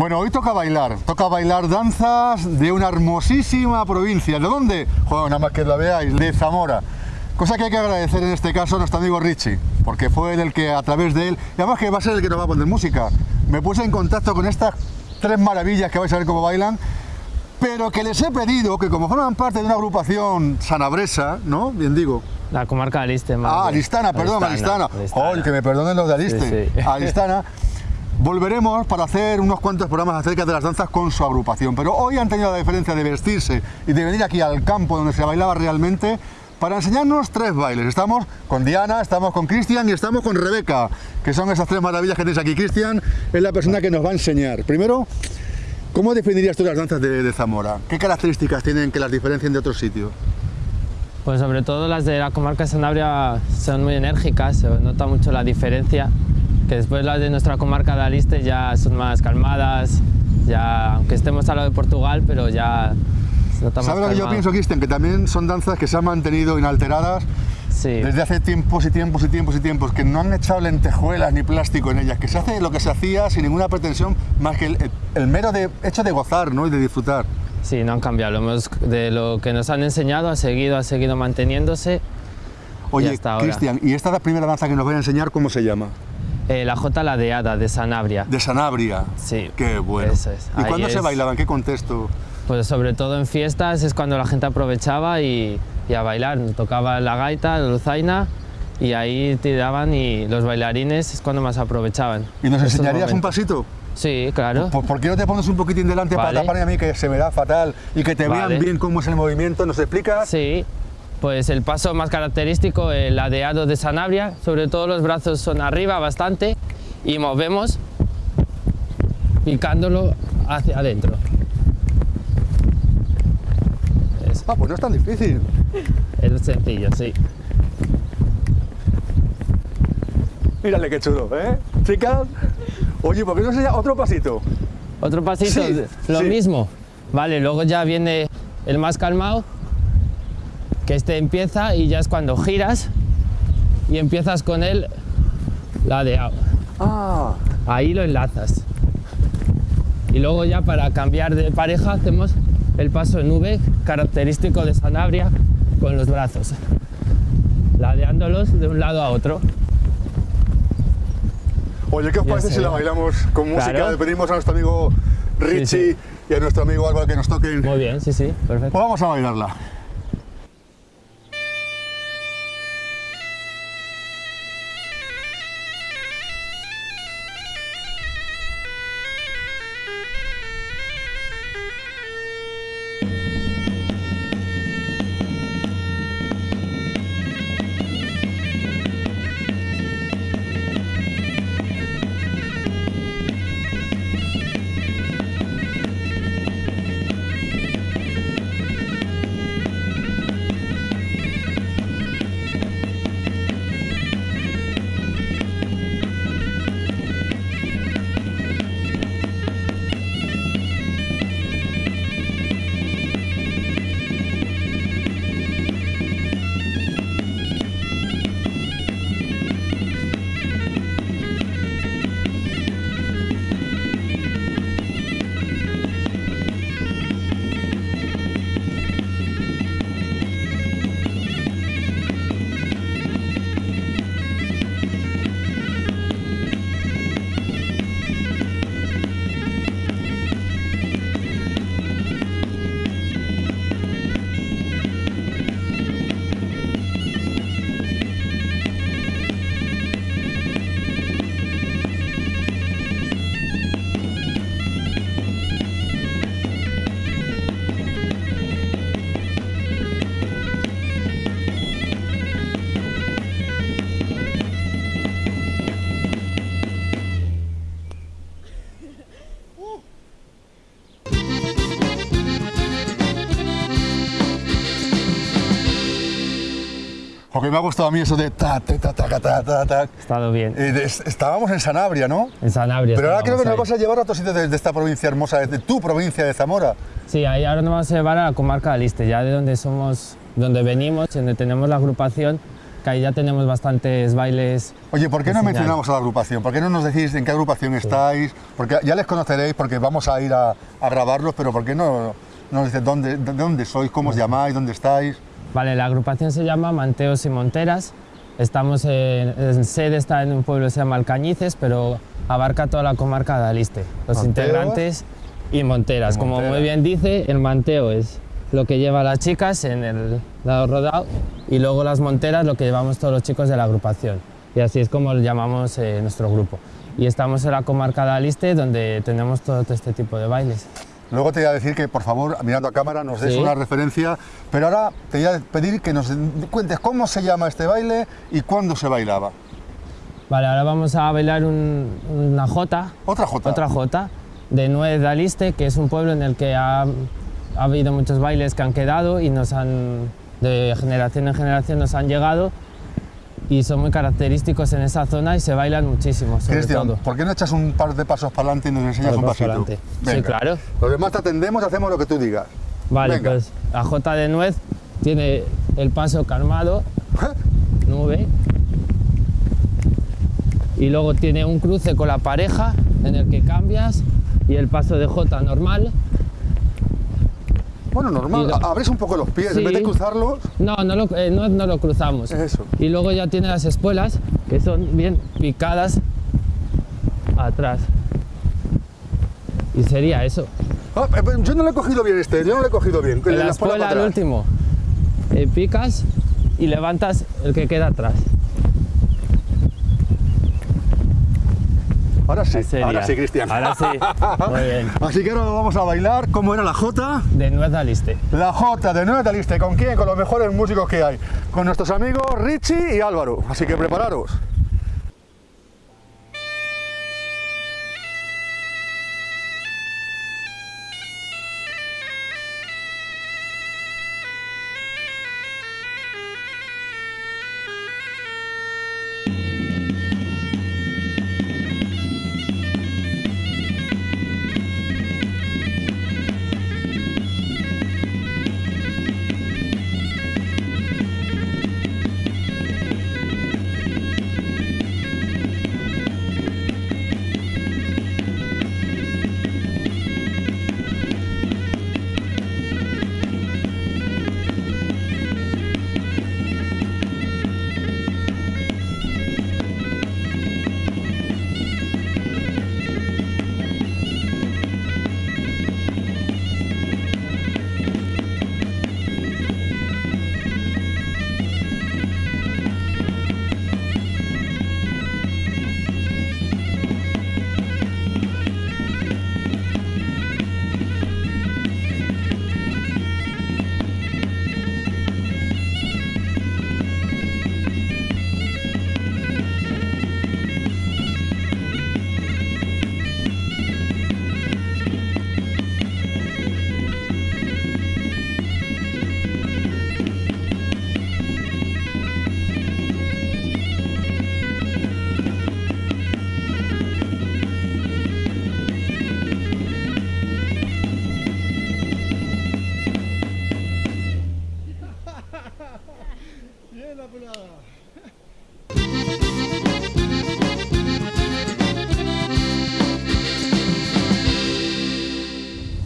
Bueno, hoy toca bailar, toca bailar danzas de una hermosísima provincia. ¿De dónde? Bueno, nada más que la veáis, de Zamora. Cosa que hay que agradecer en este caso a nuestro amigo Richie, porque fue él el que a través de él, y además que va a ser el que nos va a poner música, me puse en contacto con estas tres maravillas que vais a ver cómo bailan, pero que les he pedido que como forman parte de una agrupación sanabresa, ¿no? Bien digo. La comarca de Aliste. Ah, Alistana, perdón, Alistana. Alistana. que me perdonen los de Aliste. Sí, sí. Alistana. Volveremos para hacer unos cuantos programas acerca de las danzas con su agrupación, pero hoy han tenido la diferencia de vestirse y de venir aquí al campo donde se bailaba realmente para enseñarnos tres bailes. Estamos con Diana, estamos con Cristian y estamos con Rebeca, que son esas tres maravillas que tenéis aquí. Cristian es la persona que nos va a enseñar. Primero, ¿cómo definirías tú las danzas de, Zamora? ¿Qué características tienen que las diferencien de otros sitios? Pues sobre todo las de la comarca de Sanabria son muy enérgicas, se nota mucho la diferencia que después las de nuestra comarca de Aliste ya son más calmadas, ya, aunque estemos al lado de Portugal, pero ya se nota ¿Sabes lo que yo pienso, Cristian? Que también son danzas que se han mantenido inalteradas desde hace tiempos y tiempos y tiempos y tiempos, que no han echado lentejuelas ni plástico en ellas, que se hace lo que se hacía sin ninguna pretensión más que el, mero de, hecho de gozar ¿no? y de disfrutar. Sí, no han cambiado, de lo que nos han enseñado ha seguido, ha seguido manteniéndose. Oye, Cristian, ¿y esta primera danza que nos voy a enseñar cómo se llama? Eh, la Jota Ladeada de Sanabria. De Sanabria. Sí. Qué bueno. ¿Y cuándo se bailaba? ¿En qué contexto? Pues sobre todo en fiestas es cuando la gente aprovechaba y, a bailar. Tocaba la gaita, la luzaina y ahí tiraban y los bailarines es cuando más aprovechaban. ¿Y nos enseñarías un pasito? Sí, claro. ¿Por, ¿Por, qué no te pones un poquitín delante para taparme a mí que se me da fatal y que te vean bien cómo es el movimiento? ¿Nos explicas? Sí, pues el paso más característico, el ladeado de Sanabria, sobre todo los brazos son arriba bastante y movemos picándolo hacia adentro. Ah, pues no es tan difícil. Es sencillo, sí. Mírale qué chulo, ¿eh? Chicas, oye, ¿por qué no enseña otro pasito? Otro pasito, lo mismo. Vale, luego ya viene el más calmado, que este empieza y ya es cuando giras y empiezas con él ladeado. Ah. Ahí lo enlazas. Y luego ya para cambiar de pareja hacemos el paso en V característico de Sanabria con los brazos, ladeándolos de un lado a otro. Oye, ¿qué os parece si la bailamos con música? Le pedimos a nuestro amigo Richie y a nuestro amigo Álvaro que nos toquen. Muy bien, sí, sí, perfecto. Pues vamos a bailarla. Me ha gustado a mí eso de ta, ta, ta, ta, ta, ta, ta. Estado bien. Eh, estábamos en Sanabria, ¿no? En Sanabria. Pero ahora creo que nos vas a llevar a otro sitio de, esta provincia hermosa, de tu provincia de Zamora. Sí, ahí ahora nos vamos a llevar a la comarca de Aliste, ya de donde somos, donde venimos, donde tenemos la agrupación. que ahí ya tenemos bastantes bailes. Oye, ¿por qué no mencionamos a la agrupación? ¿Por qué no nos decís en qué agrupación estáis? Porque ya les conoceréis porque vamos a ir a, grabarlos, pero ¿por qué no, nos dices dónde, dónde sois, cómo os llamáis, dónde estáis? Vale, la agrupación se llama Manteos y Monteras. Estamos en, sede está en un pueblo que se llama Alcañices, pero abarca toda la comarca de Aliste. Los integrantes y Monteras. Como muy bien dice, el manteo es lo que lleva las chicas en el lado rodado y luego las monteras lo que llevamos todos los chicos de la agrupación. Y así es como lo llamamos eh, nuestro grupo. Y estamos en la comarca de Aliste donde tenemos todo este tipo de bailes. Luego te voy a decir que, por favor, mirando a cámara, nos des una referencia, pero ahora te voy a pedir que nos cuentes cómo se llama este baile y cuándo se bailaba. Vale, ahora vamos a bailar una jota. ¿Otra jota? Otra jota, de Nuez de Aliste, que es un pueblo en el que ha, ha habido muchos bailes que han quedado y nos han, de generación en generación nos han llegado y son muy característicos en esa zona y se bailan muchísimo, sobre Cristian, todo. ¿por qué no echas un par de pasos para adelante y nos enseñas un pasito? Sí, claro. Los demás te atendemos, hacemos lo que tú digas. Vale, pues la J de nuez tiene el paso calmado, nube, y luego tiene un cruce con la pareja en el que cambias y el paso de J normal bueno, normal, abres un poco los pies, en vez de cruzarlos... No, no lo, eh, no, no lo cruzamos. Eso. Y luego ya tiene las espuelas, que son bien picadas atrás. Y sería eso. Ah, eh, yo no lo he cogido bien este, yo no lo he cogido bien. En la, la espuela al último, eh, picas y levantas el que queda atrás. Ahora sí, ahora sí, Cristian. Ahora sí, muy bien. Así que ahora vamos a bailar. ¿Cómo era la Jota? De Nuez Aliste. La Jota de Nuez Aliste. ¿Con quién? Con los mejores músicos que hay. Con nuestros amigos Richie y Álvaro. Así que prepararos.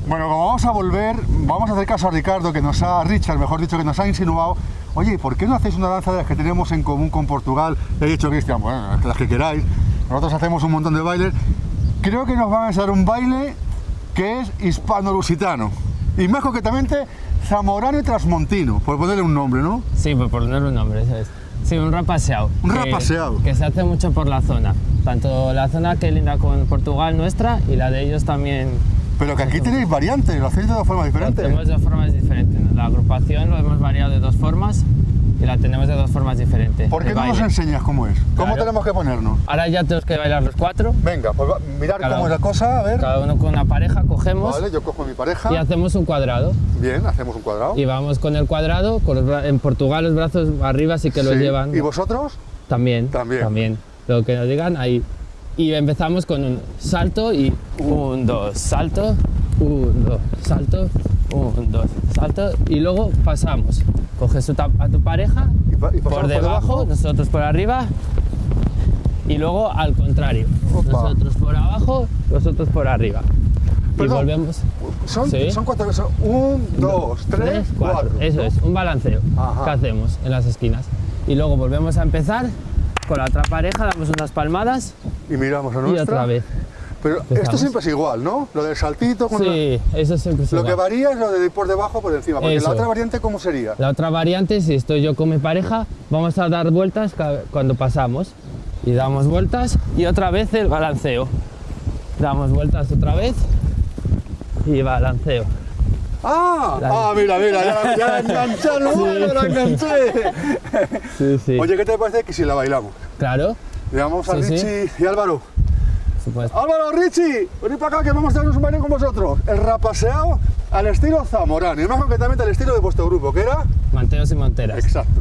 Bueno, como vamos a volver, vamos a hacer caso a Ricardo, que nos ha, Richard, mejor dicho, que nos ha insinuado, oye, ¿por qué no hacéis una danza de las que tenemos en común con Portugal? Le he dicho, Cristian, bueno, las que queráis, nosotros hacemos un montón de bailes. Creo que nos van a enseñar un baile que es hispano-lusitano, y más concretamente zamorano y transmontino, por ponerle un nombre, ¿no? Sí, por ponerle un nombre, eso es. Sí, un rapaseado. Un rapaseado. Que se hace mucho por la zona. Tanto la zona que linda con Portugal nuestra y la de ellos también pero que aquí tenéis variantes, lo hacéis de dos formas diferentes. Lo de dos formas diferentes. La agrupación lo hemos variado de dos formas y la tenemos de dos formas diferentes. ¿Por qué no nos enseñas cómo es? ¿Cómo tenemos que ponernos? Ahora ya tenemos que bailar los cuatro. Venga, pues mirar cómo es la cosa, a ver. Cada uno con una pareja cogemos. Vale, yo cojo mi pareja. Y hacemos un cuadrado. Bien, hacemos un cuadrado. Y vamos con el cuadrado, con en Portugal los brazos arriba sí que los llevan. ¿Y vosotros? También. También. También. Lo que nos digan ahí. Y empezamos con un salto y un, dos, salto, un, dos, salto, Un, dos, salto y luego pasamos. Coges a tu pareja y, por, debajo, por, debajo, nosotros por arriba y luego al contrario. Nosotros por abajo, nosotros por arriba. y volvemos. Son, son cuatro veces. Un, dos, tres, cuatro. Eso es, un balanceo que hacemos en las esquinas. Y luego volvemos a empezar con la otra pareja, damos unas palmadas. Y miramos a nuestra. Y otra vez. Pero esto siempre es igual, ¿no? Lo del saltito. Con sí, eso siempre es lo igual. Lo que varía es lo de ir por debajo por encima. Porque la otra variante, ¿cómo sería? La otra variante, si estoy yo con mi pareja, vamos a dar vueltas cuando pasamos. Y damos vueltas y otra vez el balanceo. Damos vueltas otra vez y balanceo. ¡Ah! ah, mira, mira, ya, ya la enganché, sí. la enganché. Sí, sí. Oye, ¿qué te parece que si la bailamos? Claro. Le vamos a Richie y Álvaro. Álvaro, Richie, venid para acá que vamos a darnos un baile con vosotros. El rapaseado al estilo Zamorano y más concretamente al estilo de vuestro grupo, que era... Manteos y Monteras. Exacto.